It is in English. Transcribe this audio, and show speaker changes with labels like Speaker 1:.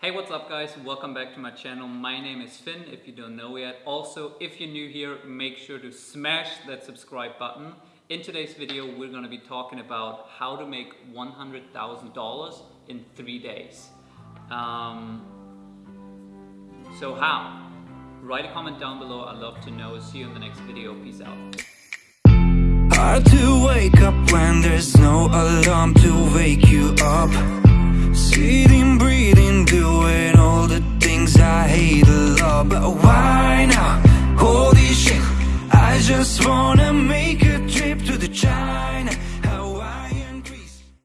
Speaker 1: Hey, what's up guys? Welcome back to my channel. My name is Finn, if you don't know yet. Also, if you're new here, make sure to smash that subscribe button. In today's video, we're gonna be talking about how to make $100,000 in three days. Um, so how? Write a comment down below, I'd love to know. See you in the next video, peace out.
Speaker 2: Hard to wake up when there's no alarm to wake you but why now? Holy shit, I just wanna make a trip to the China